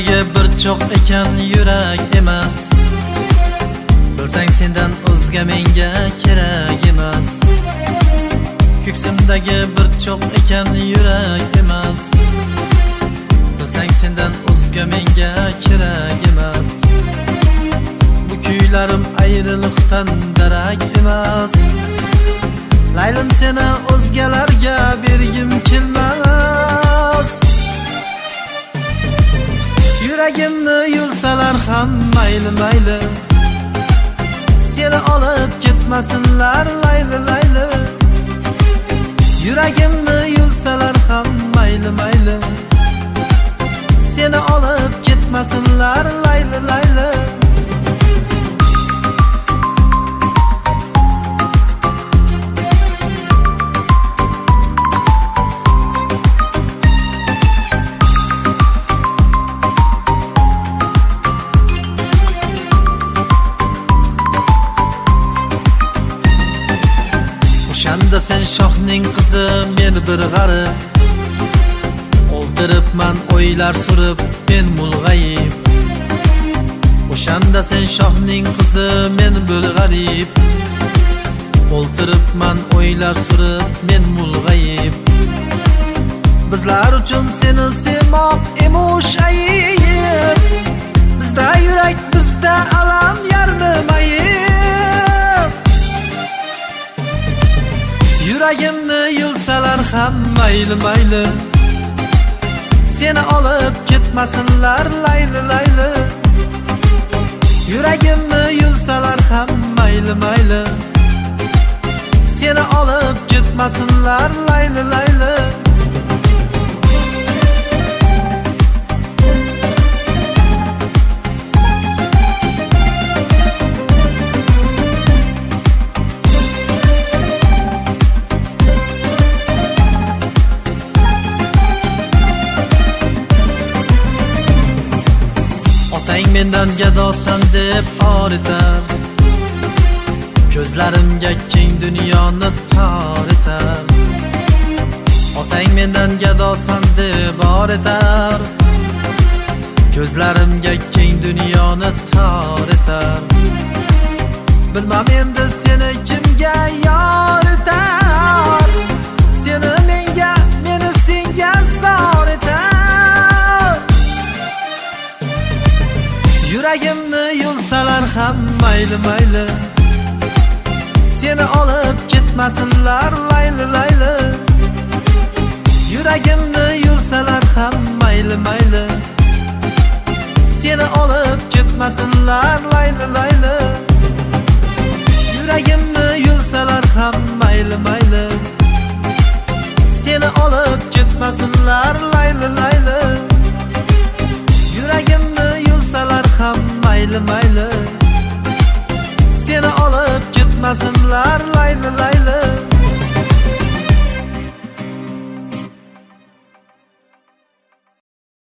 yuragi bir cho'q ekan yurak emas. Bilsang sendan o'zga menga kerak emas. Ko'ksimdagi bir cho'q ekan yurak emas. Bilsang sendan o'zga menga kerak emas. Bu kuylarim ayriliqdan darak emas. Laylim seni o'zgalarga bergim kelmas. Mayli mayli. Seni olib ketmasinlar layli layli. Yuragimni yulsalar ham mayli mayli. Seni olib ketmasinlar layli layli. O'shanda sen shohning qizi men bir g'arib o'ltiribman o'ylar surib men mulg'ayib. O'shanda sen shohning qizi men bir g'arib. O'ltiribman o'ylar surib men mulg'ayib. Bizlar uchun seni sevmoq emush ayib. Bizda yurak bizda alam yarmi mayib. Yuragimni yulsalar ham mayli mayli. Seni olib ketmasinlar layli layli. Yuragimni yulsalar ham mayli mayli. Seni olib ketmasinlar layli layli. Mendan gadosan deb horitar ko'zlarimga keng dunyoni tor etar. Otang mendan gadosan deb horitar ko'zlarimga keng dunyoni tor etar. Bilmam endi seni kimga yor yuragimni yulsalar ham mayli mayli. Seni olib ketmasinlar layli layli. Yuragimni yulsalar ham mayli mayli. Seni olib ketmasinlar layli layli. Yuragimni yulsalar ham mayli mayli. Seni olib ketmasinlar layli layli. yar laylı laylı